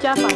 家访